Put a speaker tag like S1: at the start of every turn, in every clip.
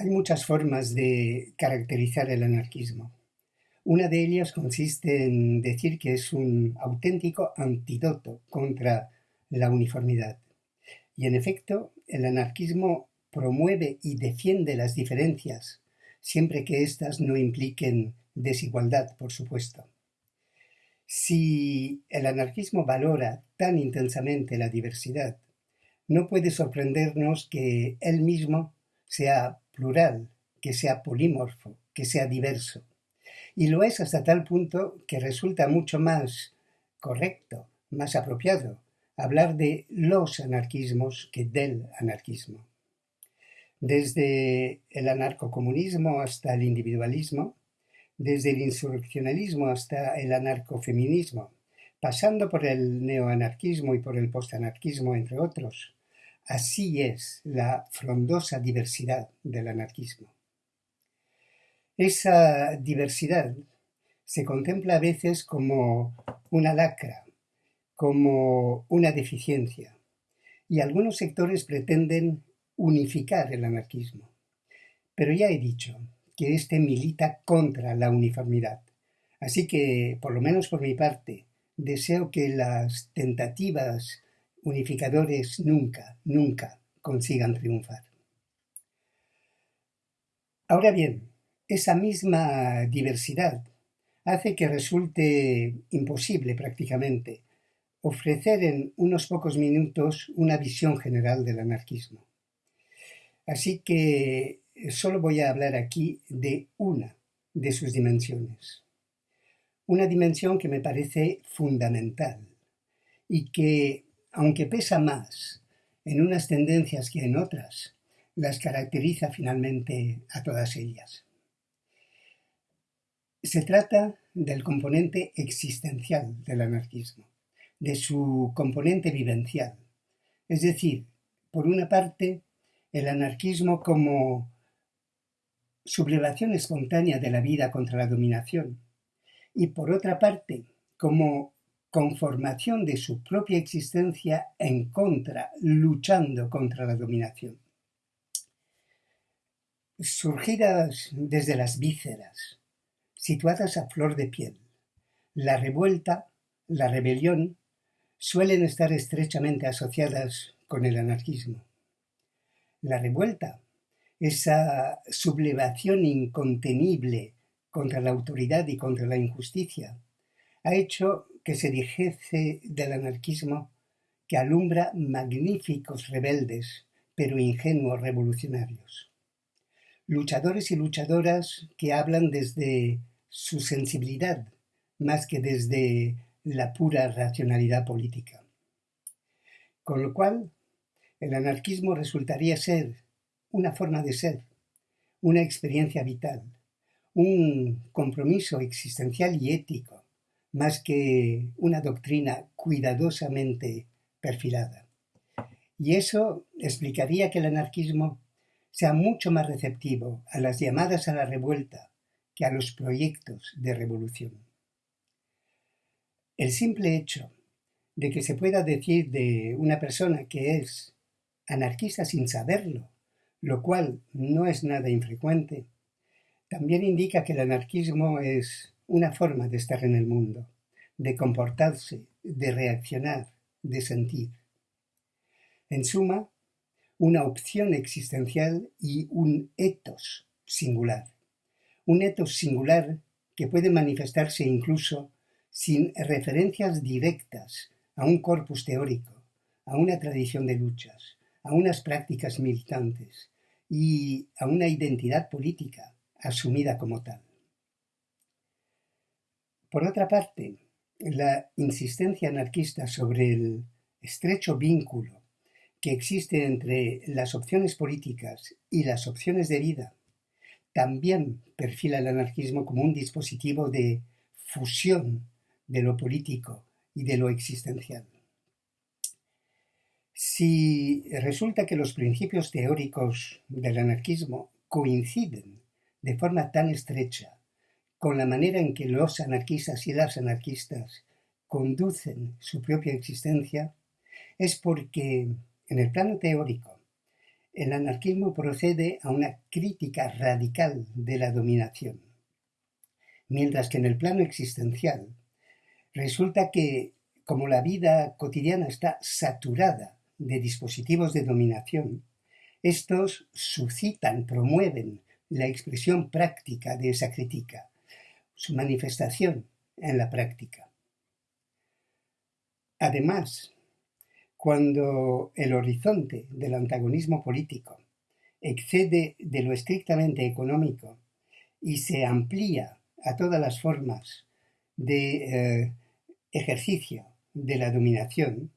S1: Hay muchas formas de caracterizar el anarquismo. Una de ellas consiste en decir que es un auténtico antídoto contra la uniformidad. Y en efecto, el anarquismo promueve y defiende las diferencias, siempre que éstas no impliquen desigualdad, por supuesto. Si el anarquismo valora tan intensamente la diversidad, no puede sorprendernos que él mismo sea plural, que sea polímorfo, que sea diverso. Y lo es hasta tal punto que resulta mucho más correcto, más apropiado, hablar de los anarquismos que del anarquismo. Desde el anarcocomunismo hasta el individualismo, desde el insurreccionalismo hasta el anarcofeminismo, pasando por el neoanarquismo y por el postanarquismo, entre otros, Así es la frondosa diversidad del anarquismo. Esa diversidad se contempla a veces como una lacra, como una deficiencia, y algunos sectores pretenden unificar el anarquismo. Pero ya he dicho que éste milita contra la uniformidad, así que, por lo menos por mi parte, deseo que las tentativas unificadores nunca, nunca consigan triunfar. Ahora bien, esa misma diversidad hace que resulte imposible prácticamente ofrecer en unos pocos minutos una visión general del anarquismo. Así que solo voy a hablar aquí de una de sus dimensiones. Una dimensión que me parece fundamental y que aunque pesa más en unas tendencias que en otras, las caracteriza finalmente a todas ellas. Se trata del componente existencial del anarquismo, de su componente vivencial, es decir, por una parte, el anarquismo como sublevación espontánea de la vida contra la dominación, y por otra parte, como conformación de su propia existencia en contra, luchando contra la dominación. Surgidas desde las vísceras, situadas a flor de piel, la revuelta, la rebelión, suelen estar estrechamente asociadas con el anarquismo. La revuelta, esa sublevación incontenible contra la autoridad y contra la injusticia, ha hecho que se dijese del anarquismo que alumbra magníficos rebeldes, pero ingenuos revolucionarios. Luchadores y luchadoras que hablan desde su sensibilidad más que desde la pura racionalidad política. Con lo cual, el anarquismo resultaría ser una forma de ser, una experiencia vital, un compromiso existencial y ético, más que una doctrina cuidadosamente perfilada. Y eso explicaría que el anarquismo sea mucho más receptivo a las llamadas a la revuelta que a los proyectos de revolución. El simple hecho de que se pueda decir de una persona que es anarquista sin saberlo, lo cual no es nada infrecuente, también indica que el anarquismo es una forma de estar en el mundo, de comportarse, de reaccionar, de sentir. En suma, una opción existencial y un etos singular. Un etos singular que puede manifestarse incluso sin referencias directas a un corpus teórico, a una tradición de luchas, a unas prácticas militantes y a una identidad política asumida como tal. Por otra parte, la insistencia anarquista sobre el estrecho vínculo que existe entre las opciones políticas y las opciones de vida también perfila el anarquismo como un dispositivo de fusión de lo político y de lo existencial. Si resulta que los principios teóricos del anarquismo coinciden de forma tan estrecha con la manera en que los anarquistas y las anarquistas conducen su propia existencia, es porque, en el plano teórico, el anarquismo procede a una crítica radical de la dominación, mientras que en el plano existencial resulta que como la vida cotidiana está saturada de dispositivos de dominación, estos suscitan, promueven la expresión práctica de esa crítica, su manifestación en la práctica. Además, cuando el horizonte del antagonismo político excede de lo estrictamente económico y se amplía a todas las formas de eh, ejercicio de la dominación,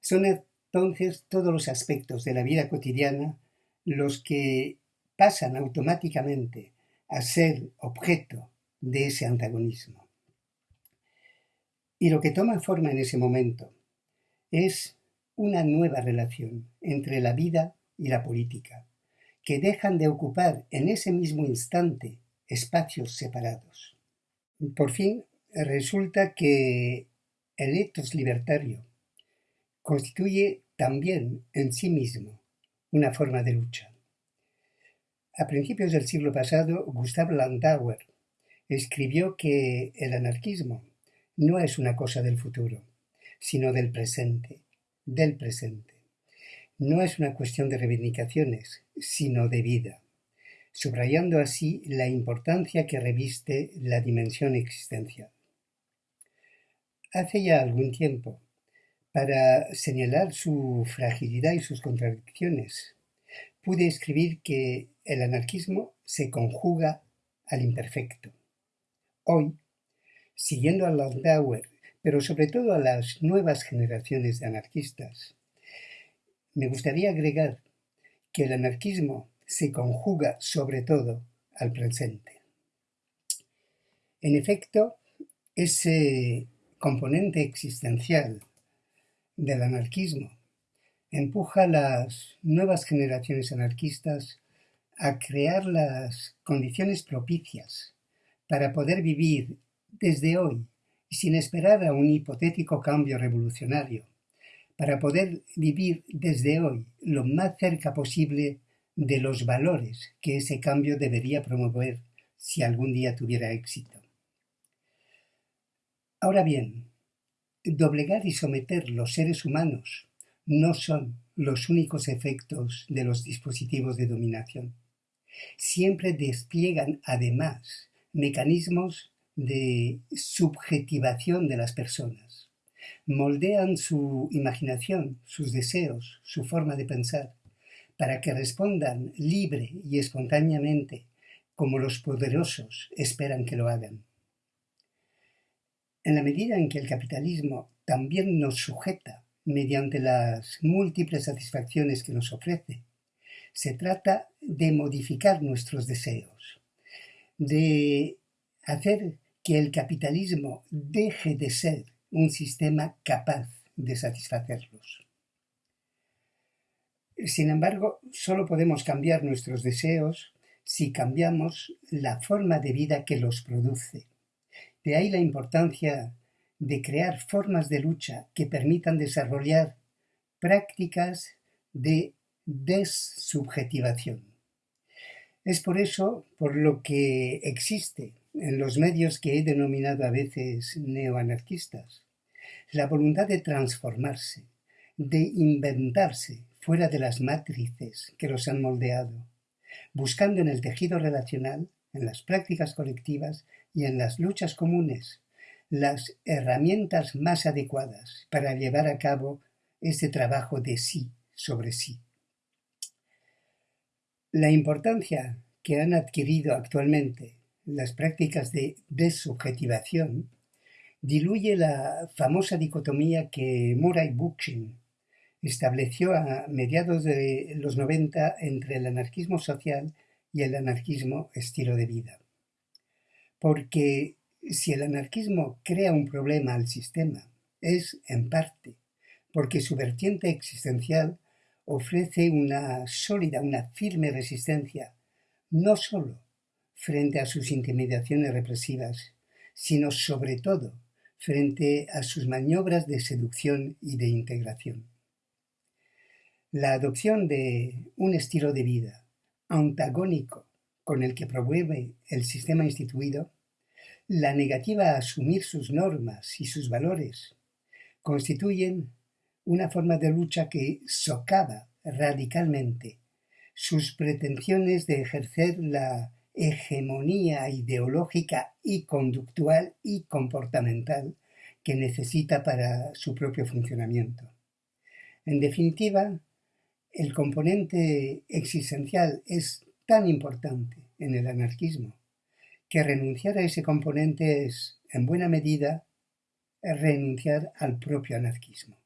S1: son entonces todos los aspectos de la vida cotidiana los que pasan automáticamente a ser objeto de ese antagonismo. Y lo que toma forma en ese momento es una nueva relación entre la vida y la política, que dejan de ocupar en ese mismo instante espacios separados. Por fin, resulta que el etos libertario constituye también en sí mismo una forma de lucha. A principios del siglo pasado, Gustav Landauer escribió que el anarquismo no es una cosa del futuro, sino del presente, del presente. No es una cuestión de reivindicaciones, sino de vida, subrayando así la importancia que reviste la dimensión existencial. Hace ya algún tiempo, para señalar su fragilidad y sus contradicciones, pude escribir que el anarquismo se conjuga al imperfecto. Hoy, siguiendo a Landauer pero sobre todo a las nuevas generaciones de anarquistas. Me gustaría agregar que el anarquismo se conjuga sobre todo al presente. En efecto, ese componente existencial del anarquismo empuja a las nuevas generaciones anarquistas a crear las condiciones propicias para poder vivir desde hoy sin esperar a un hipotético cambio revolucionario, para poder vivir desde hoy lo más cerca posible de los valores que ese cambio debería promover si algún día tuviera éxito. Ahora bien, doblegar y someter los seres humanos no son los únicos efectos de los dispositivos de dominación. Siempre despliegan además mecanismos de subjetivación de las personas. Moldean su imaginación, sus deseos, su forma de pensar, para que respondan libre y espontáneamente como los poderosos esperan que lo hagan. En la medida en que el capitalismo también nos sujeta mediante las múltiples satisfacciones que nos ofrece, se trata de modificar nuestros deseos, de hacer que el capitalismo deje de ser un sistema capaz de satisfacerlos. Sin embargo, solo podemos cambiar nuestros deseos si cambiamos la forma de vida que los produce. De ahí la importancia de crear formas de lucha que permitan desarrollar prácticas de desubjetivación. Es por eso por lo que existe en los medios que he denominado a veces neoanarquistas, la voluntad de transformarse, de inventarse fuera de las matrices que los han moldeado, buscando en el tejido relacional, en las prácticas colectivas y en las luchas comunes las herramientas más adecuadas para llevar a cabo ese trabajo de sí sobre sí. La importancia que han adquirido actualmente las prácticas de desubjetivación diluye la famosa dicotomía que Murray Bookchin estableció a mediados de los 90 entre el anarquismo social y el anarquismo estilo de vida. Porque si el anarquismo crea un problema al sistema, es en parte porque su vertiente existencial ofrece una sólida, una firme resistencia, no sólo frente a sus intimidaciones represivas, sino sobre todo frente a sus maniobras de seducción y de integración. La adopción de un estilo de vida antagónico con el que promueve el sistema instituido, la negativa a asumir sus normas y sus valores, constituyen una forma de lucha que socava radicalmente sus pretensiones de ejercer la hegemonía ideológica y conductual y comportamental que necesita para su propio funcionamiento. En definitiva, el componente existencial es tan importante en el anarquismo que renunciar a ese componente es, en buena medida, renunciar al propio anarquismo.